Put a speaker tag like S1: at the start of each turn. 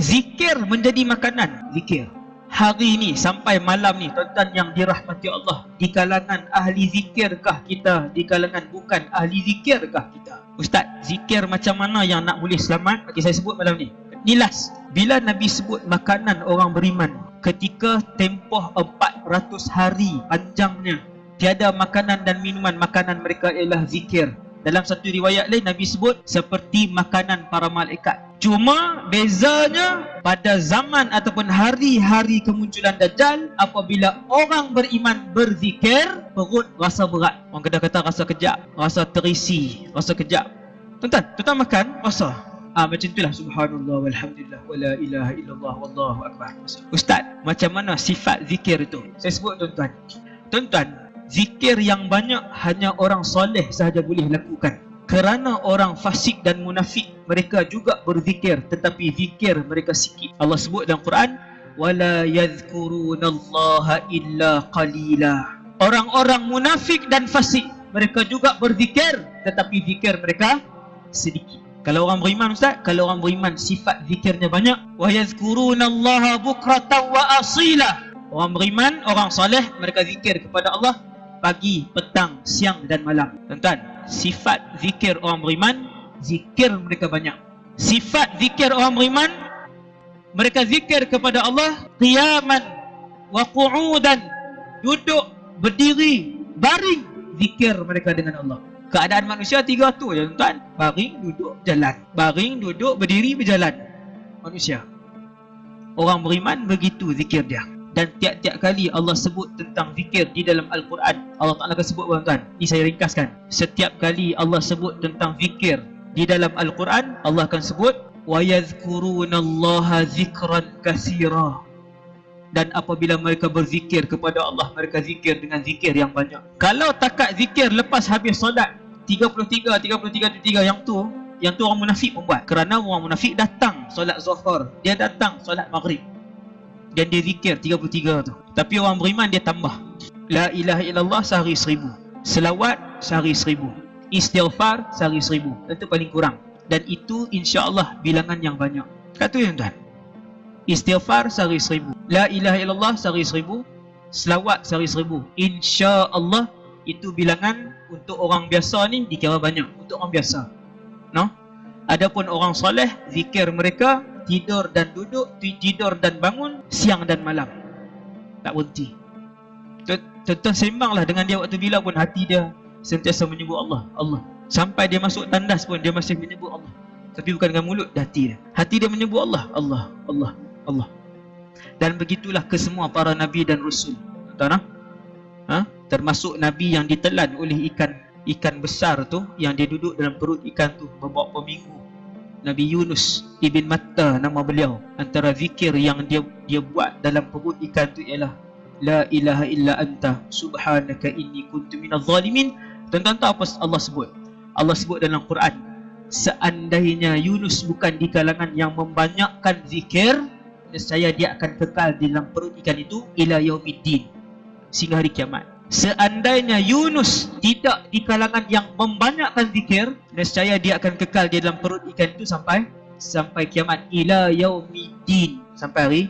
S1: zikir menjadi makanan. Zikir. Hari ni sampai malam ni tuan-tuan yang dirahmati Allah di kalangan ahli zikirkah kita? Di kalangan bukan ahli zikirkah kita? Ustaz zikir macam mana yang nak boleh selamat? Bagi saya sebut malam ni. Ni last. Bila nabi sebut makanan orang beriman? Ketika tempoh 400 hari panjangnya tiada makanan dan minuman makanan mereka ialah zikir. Dalam satu riwayat lain Nabi sebut seperti makanan para malaikat. Cuma bezanya pada zaman ataupun hari-hari kemunculan Dajjal apabila orang beriman berzikir perut rasa berat. Orang kata kata rasa kejap, rasa terisi, rasa kejap. Tuan-tuan, tuan-tuan makan rasa. Ah macam itulah subhanallah walhamdulillah wala ilaha illallah wallahu akbar. Ustaz, macam mana sifat zikir itu? Saya sebut tuan-tuan. Tuan-tuan, zikir yang banyak hanya orang soleh sahaja boleh lakukan kerana orang fasik dan munafik mereka juga berzikir tetapi zikir mereka sikit. Allah sebut dalam Quran wala yadhkurunallaha illa qalila. Orang-orang munafik dan fasik mereka juga berzikir tetapi zikir mereka sedikit. Kalau orang beriman ustaz kalau orang beriman sifat zikirnya banyak. Wa yadhkurunallaha bukratan wa asila. Orang beriman orang soleh mereka zikir kepada Allah pagi, petang, siang dan malam. Tuan-tuan, sifat zikir orang beriman, zikir mereka banyak. Sifat zikir orang beriman, mereka zikir kepada Allah qiyaman wa qu'udan, duduk, berdiri, baring, zikir mereka dengan Allah. Keadaan manusia tiga tu je tuan-tuan. Baring, duduk, jalan. Baring, duduk, berdiri, berjalan. Manusia. Orang beriman begitu zikir dia dan tiap-tiap kali Allah sebut tentang zikir di dalam Al-Quran Allah Ta'ala akan sebut tuan-tuan ini saya ringkaskan setiap kali Allah sebut tentang zikir di dalam Al-Quran Allah akan sebut وَيَذْكُرُونَ اللَّهَ ذِكْرًا كَثِيرًا dan apabila mereka berzikir kepada Allah mereka zikir dengan zikir yang banyak kalau takat zikir lepas habis solat 33 33 33 yang tu yang tu orang munafik membuat kerana orang munafik datang solat zuhur dia datang solat maghrib dan dia zikir 33 tu. Tapi orang beriman dia tambah. La ilaha illallah sehari seribu. Selawat sehari seribu. Istighfar sehari seribu. Itu paling kurang. Dan itu insya-Allah bilangan yang banyak. Kata yang tuan istighfar sehari seribu. La ilaha illallah sehari seribu. Selawat sehari seribu. insya-Allah itu bilangan untuk orang biasa ni dikira banyak. Untuk orang biasa. No? Adapun orang soleh zikir mereka tidur dan duduk, tidur dan bangun, siang dan malam. Tak berhenti. Tuan-tuan sembanglah dengan dia waktu bila pun hati dia sentiasa menyebut Allah, Allah. Sampai dia masuk tandas pun dia masih menyebut Allah. Tapi bukan dengan mulut, hati dia. Hati dia menyebut Allah, Allah, Allah, Allah. Dan begitulah ke semua para nabi dan rasul. Tuan-tuan, ha? termasuk nabi yang ditelan oleh ikan ikan besar tu yang dia duduk dalam perut ikan tu beberapa minggu Nabi Yunus ibn Matta nama beliau antara zikir yang dia dia buat dalam perut ikan tu ialah la ilaha illa anta subhanaka inni kuntu minadh zalimin. Tuan-tuan tahu apa Allah sebut? Allah sebut dalam Quran seandainya Yunus bukan di kalangan yang membanyakkan zikir saya dia akan kekal di dalam perut ikan itu ila yaumiddin sehingga hari kiamat Seandainya Yunus tidak di kalangan yang membanyakkan zikir, nescaya dia akan kekal di dalam perut ikan itu sampai sampai kiamat. Ila yaumiddin. Sampai hari